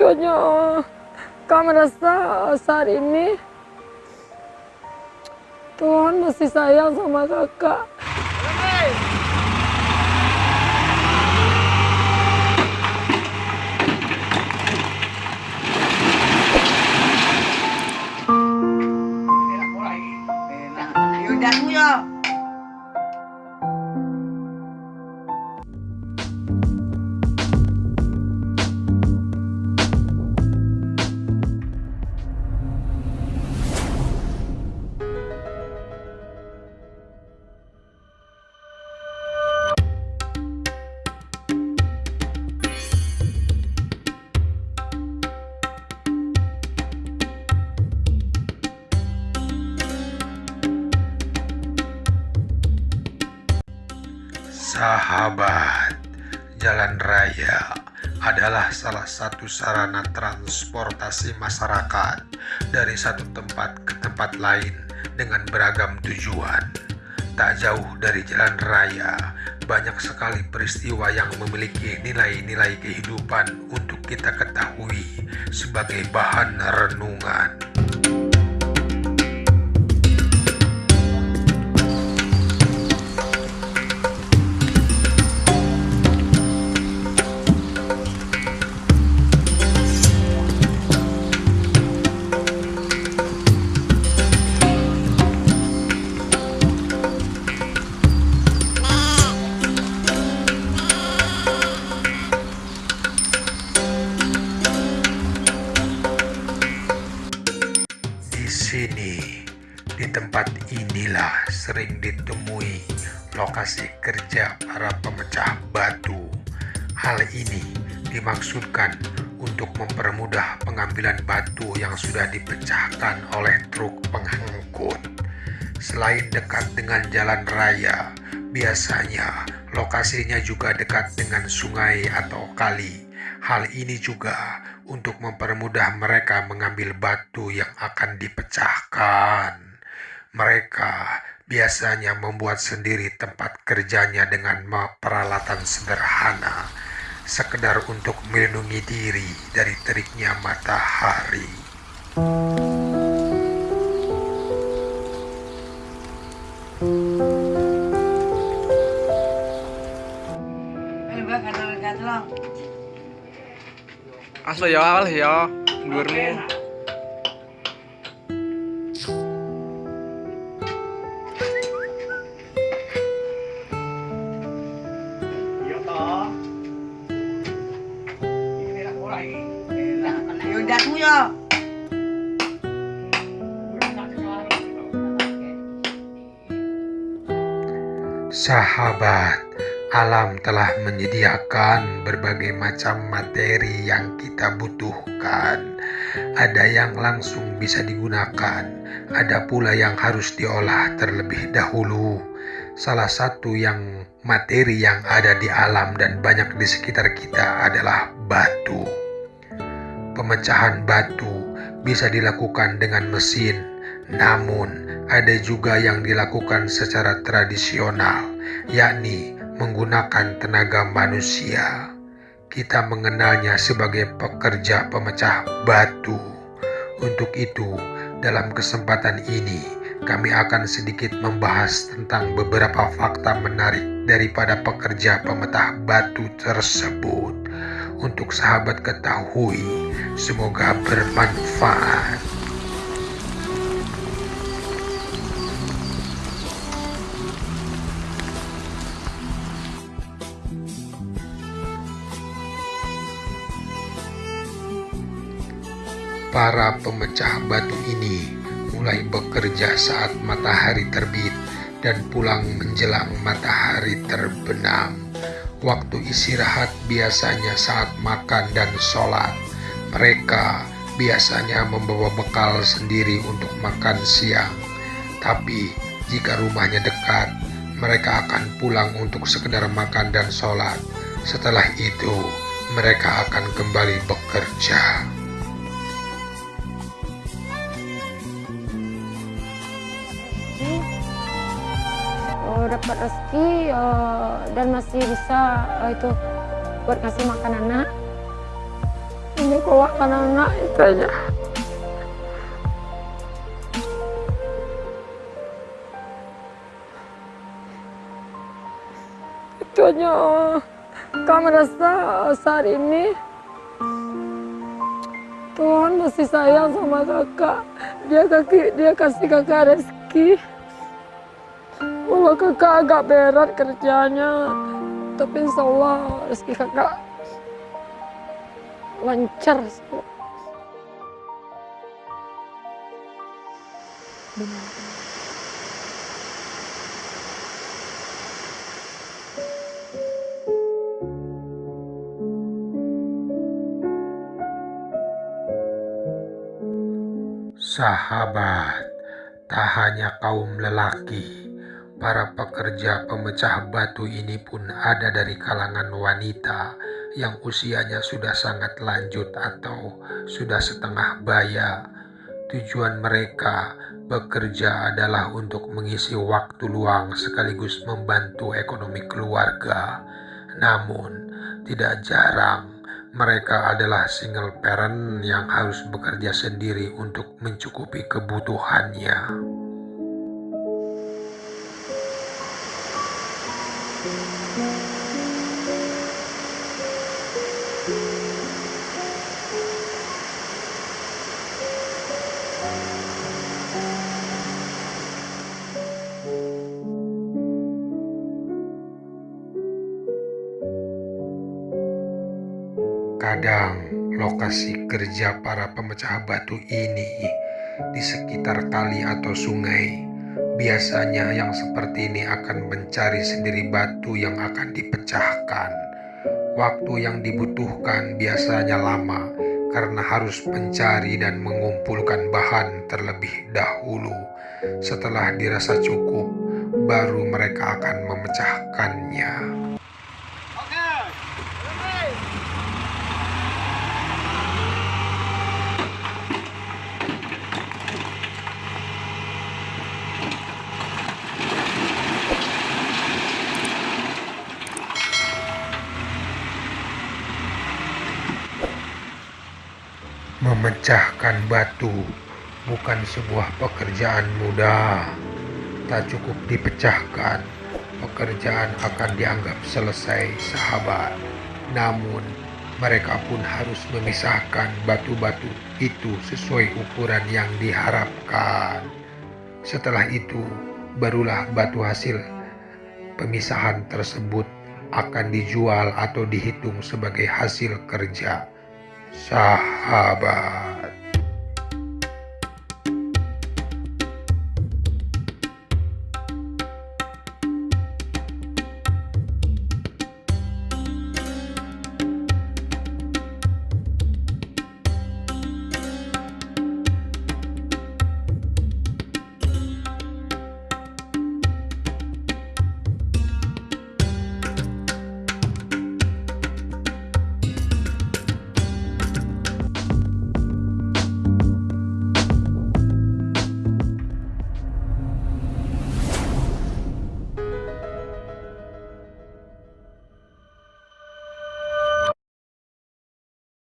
lucunya kak merasa saat ini Tuhan masih sayang sama kakak Sahabat, jalan raya adalah salah satu sarana transportasi masyarakat dari satu tempat ke tempat lain dengan beragam tujuan. Tak jauh dari jalan raya, banyak sekali peristiwa yang memiliki nilai-nilai kehidupan untuk kita ketahui sebagai bahan renungan. Di tempat inilah sering ditemui lokasi kerja para pemecah batu. Hal ini dimaksudkan untuk mempermudah pengambilan batu yang sudah dipecahkan oleh truk pengangkut. Selain dekat dengan jalan raya, biasanya lokasinya juga dekat dengan sungai atau kali. Hal ini juga untuk mempermudah mereka mengambil batu yang akan dipecahkan. Mereka biasanya membuat sendiri tempat kerjanya dengan peralatan sederhana, sekedar untuk melindungi diri dari teriknya matahari. Asli ya awal ya Sahabat, alam telah menyediakan berbagai macam materi yang kita butuhkan. Ada yang langsung bisa digunakan, ada pula yang harus diolah terlebih dahulu. Salah satu yang materi yang ada di alam dan banyak di sekitar kita adalah batu. Pemecahan batu bisa dilakukan dengan mesin, namun ada juga yang dilakukan secara tradisional, yakni menggunakan tenaga manusia. Kita mengenalnya sebagai pekerja pemecah batu. Untuk itu, dalam kesempatan ini, kami akan sedikit membahas tentang beberapa fakta menarik daripada pekerja pemetah batu tersebut. Untuk sahabat ketahui, semoga bermanfaat. Para pemecah batu ini mulai bekerja saat matahari terbit dan pulang menjelang matahari terbenam. Waktu istirahat biasanya saat makan dan sholat. Mereka biasanya membawa bekal sendiri untuk makan siang. Tapi jika rumahnya dekat, mereka akan pulang untuk sekedar makan dan sholat. Setelah itu, mereka akan kembali bekerja. Oh, dapat rezeki eh, dan masih bisa eh, itu buat ngasih makan anak. Menyekolahkan anak itu aja. Itu aja kami rasa saat ini Tuhan masih sayang sama kakak. Dia kaki dia kasih kakak rezeki Walau kakak agak berat kerjanya tapi insya Allah rezeki kakak lancar semua. Sahabat, tak hanya kaum lelaki, para pekerja pemecah batu ini pun ada dari kalangan wanita yang usianya sudah sangat lanjut atau sudah setengah baya. Tujuan mereka bekerja adalah untuk mengisi waktu luang sekaligus membantu ekonomi keluarga. Namun, tidak jarang mereka adalah single parent yang harus bekerja sendiri untuk mencukupi kebutuhannya. Kadang lokasi kerja para pemecah batu ini di sekitar kali atau sungai. Biasanya yang seperti ini akan mencari sendiri batu yang akan dipecahkan. Waktu yang dibutuhkan biasanya lama karena harus mencari dan mengumpulkan bahan terlebih dahulu. Setelah dirasa cukup, baru mereka akan memecahkannya. Memecahkan batu bukan sebuah pekerjaan mudah. Tak cukup dipecahkan, pekerjaan akan dianggap selesai, sahabat. Namun, mereka pun harus memisahkan batu-batu itu sesuai ukuran yang diharapkan. Setelah itu, barulah batu hasil pemisahan tersebut akan dijual atau dihitung sebagai hasil kerja sahabat.